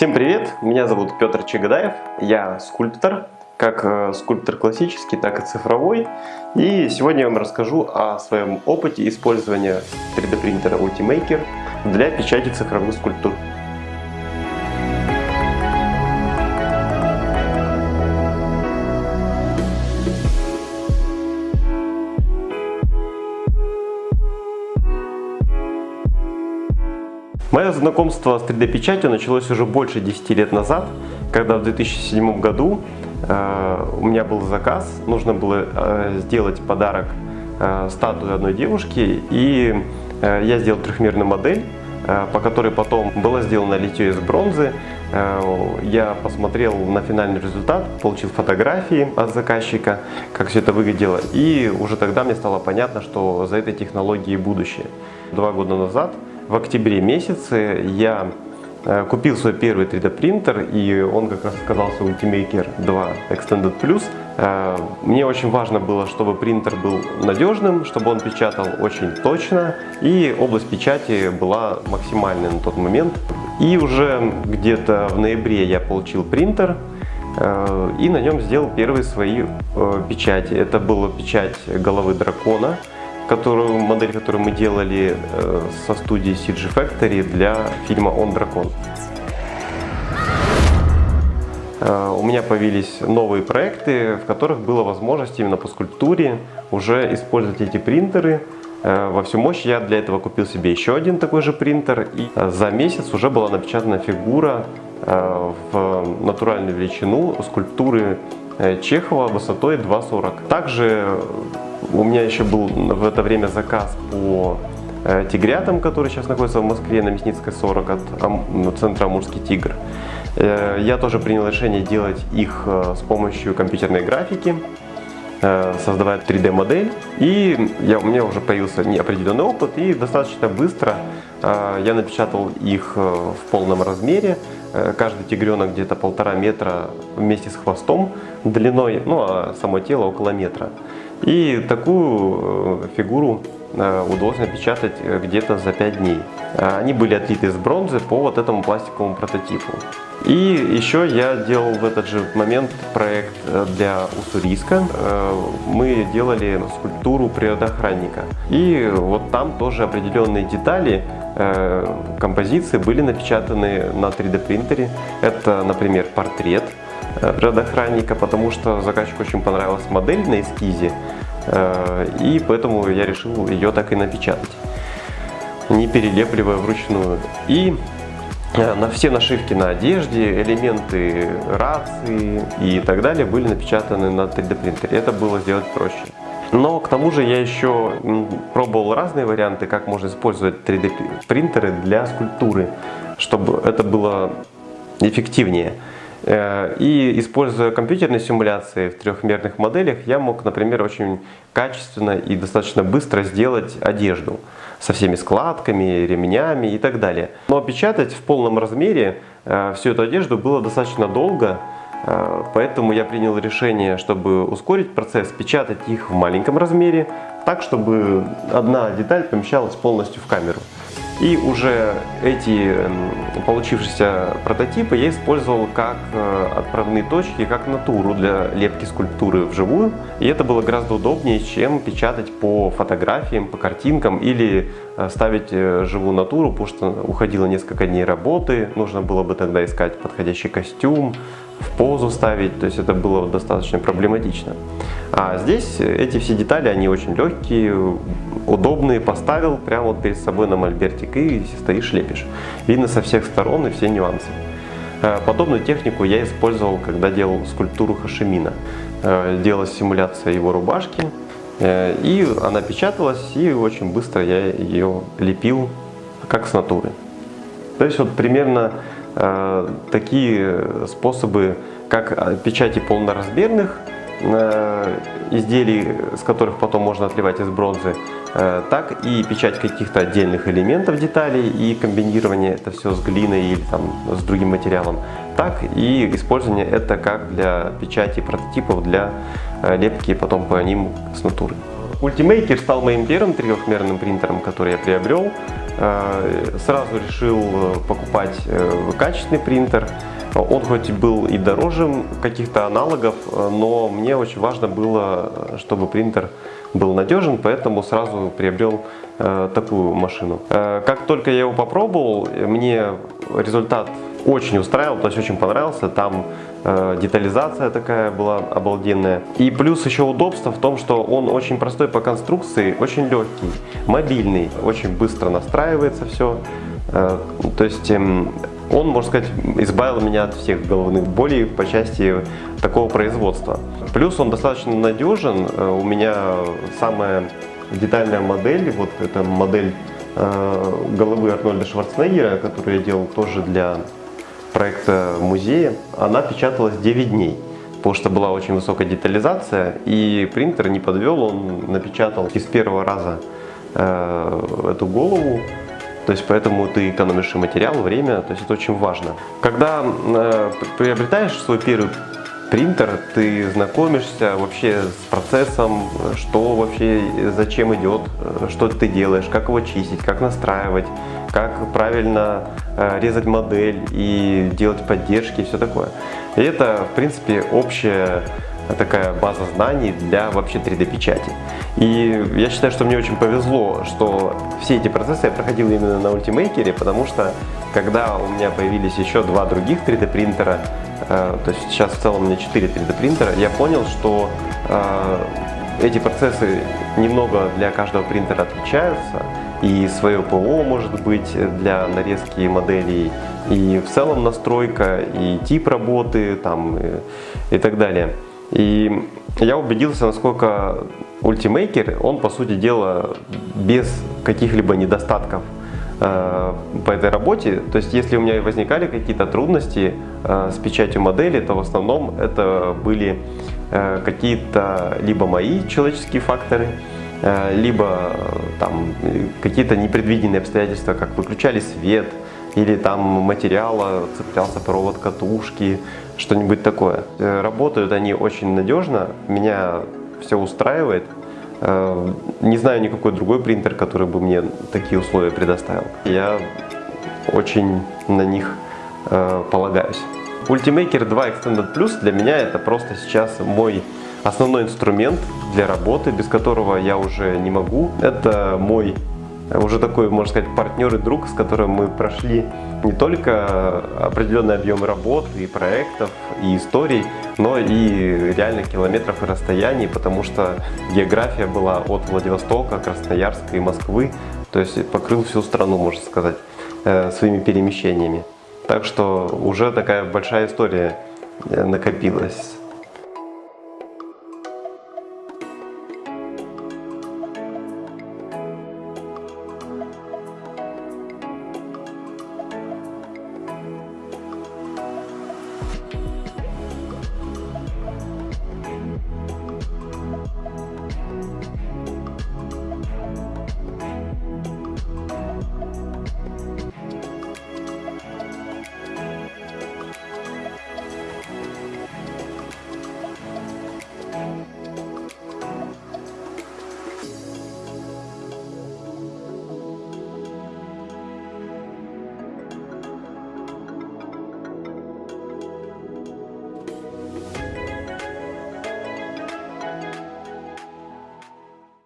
Всем привет! Меня зовут Петр Чегадаев, я скульптор, как э, скульптор классический, так и цифровой. И сегодня я вам расскажу о своем опыте использования 3D принтера Ultimaker для печати цифровых скульптур. Мое знакомство с 3D-печатью началось уже больше 10 лет назад, когда в 2007 году э, у меня был заказ, нужно было э, сделать подарок э, статуе одной девушки, и я сделал трехмерную модель, по которой потом было сделано литье из бронзы. Я посмотрел на финальный результат, получил фотографии от заказчика, как все это выглядело, и уже тогда мне стало понятно, что за этой технологией будущее. Два года назад в октябре месяце я э, купил свой первый 3D принтер, и он как раз оказался Ultimaker 2 Extended Plus. Э, мне очень важно было, чтобы принтер был надежным, чтобы он печатал очень точно, и область печати была максимальной на тот момент. И уже где-то в ноябре я получил принтер, э, и на нем сделал первые свои печати. Это была печать головы дракона, которую, модель, которую мы делали э, со студии CG Factory для фильма «Он дракон». Э, у меня появились новые проекты, в которых была возможность именно по скульптуре уже использовать эти принтеры э, во всю мощь. Я для этого купил себе еще один такой же принтер, и за месяц уже была напечатана фигура в натуральную величину скульптуры Чехова высотой 2,40. Также у меня еще был в это время заказ по э, тигрятам, который сейчас находится в Москве на Мясницкой 40 от ну, центра Амурский тигр. Э, я тоже принял решение делать их э, с помощью компьютерной графики, создавая 3D модель. И я, у меня уже появился определенный опыт и достаточно быстро я напечатал их в полном размере. Каждый тигренок где-то полтора метра вместе с хвостом длиной, ну а само тело около метра. И такую э, фигуру э, удалось напечатать э, где-то за 5 дней. Они были отлиты из бронзы по вот этому пластиковому прототипу. И еще я делал в этот же момент проект для Уссурийска. Мы делали скульптуру природоохранника. И вот там тоже определенные детали композиции были напечатаны на 3D принтере. Это, например, портрет природоохранника, потому что заказчику очень понравилась модель на эскизе, э, и поэтому я решил ее так и напечатать, не перелепливая вручную. И э, на все нашивки на одежде, элементы рации и так далее были напечатаны на 3D принтере. Это было сделать проще. Но к тому же я еще пробовал разные варианты, как можно использовать 3D принтеры для скульптуры, чтобы это было эффективнее. Э, и используя компьютерные симуляции в трехмерных моделях, я мог, например, очень качественно и достаточно быстро сделать одежду со всеми складками, ремнями и так далее. Но печатать в полном размере э, всю эту одежду было достаточно долго, э, поэтому я принял решение, чтобы ускорить процесс, печатать их в маленьком размере, так, чтобы одна деталь помещалась полностью в камеру. И уже эти получившиеся прототипы я использовал как э, отправные точки, как натуру для лепки скульптуры вживую. И это было гораздо удобнее, чем печатать по фотографиям, по картинкам или э, ставить э, живую натуру, потому что уходило несколько дней работы, нужно было бы тогда искать подходящий костюм, позу ставить, то есть это было достаточно проблематично. А здесь эти все детали, они очень легкие, удобные, поставил прямо вот перед собой на мольбертик и стоишь лепишь. Видно со всех сторон и все нюансы. Э, подобную технику я использовал, когда делал скульптуру Хашимина. Э, делалась симуляция его рубашки, э, и она печаталась, и очень быстро я ее лепил, как с натуры. То есть вот примерно такие способы, как печати полноразмерных изделий, с которых потом можно отливать из бронзы, Э, так и печать каких-то отдельных элементов деталей и комбинирование это все с глиной или там, с другим материалом, так и использование это как для печати прототипов для э, лепки потом по ним с натуры. Ultimaker стал моим первым трехмерным принтером, который я приобрел. Сразу решил покупать качественный принтер. Он хоть был и дороже каких-то аналогов, но мне очень важно было, чтобы принтер был надежен, поэтому сразу приобрел такую машину. Как только я его попробовал, мне результат очень устраивал, то есть очень понравился. Там э, детализация такая была обалденная. И плюс еще удобство в том, что он очень простой по конструкции, очень легкий, мобильный, очень быстро настраивается все. Э, то есть э, он, можно сказать, избавил меня от всех головных болей по части такого производства. Плюс он достаточно надежен. Э, у меня самая детальная модель, вот эта модель э, головы Арнольда Шварценеггера, которую я делал тоже для проекта музея, она печаталась 9 дней, потому что была очень высокая детализация, и принтер не подвел, он напечатал из первого раза э, эту голову, то есть поэтому ты экономишь материал, время, то есть это очень важно. Когда э, приобретаешь свой первый принтер, ты знакомишься вообще с процессом, что вообще, зачем идет, что ты делаешь, как его чистить, как настраивать, как правильно э, резать модель и делать поддержки и все такое. И это, в принципе, общая такая база знаний для вообще 3D печати. И я считаю, что мне очень повезло, что все эти процессы я проходил именно на Ultimaker, потому что когда у меня появились еще два других 3D принтера, э, то есть сейчас в целом у меня 4 3D принтера, я понял, что э, эти процессы немного для каждого принтера отличаются, и свое ПО может быть для нарезки моделей, и в целом настройка, и тип работы там, и, и так далее. И я убедился, насколько Ultimaker, он по сути дела без каких-либо недостатков э, по этой работе. То есть если у меня возникали какие-то трудности э, с печатью модели, то в основном это были э, какие-то либо мои человеческие факторы, Э, либо э, там какие-то непредвиденные обстоятельства, как выключали свет, или там материала, цеплялся провод катушки, что-нибудь такое. Э, работают они очень надежно, меня все устраивает. Не знаю никакой другой принтер, который бы мне такие условия предоставил. Я очень на них полагаюсь. Ultimaker 2 Extended Plus для меня это просто сейчас мой основной инструмент для работы, без которого я уже не могу. Это мой уже такой, можно сказать, партнер и друг, с которым мы прошли не только определенный объем работ и проектов, и историй, но и реально километров и расстояний, потому что география была от Владивостока, Красноярска и Москвы, то есть покрыл всю страну, можно сказать, э, своими перемещениями. Так что уже такая большая история э, накопилась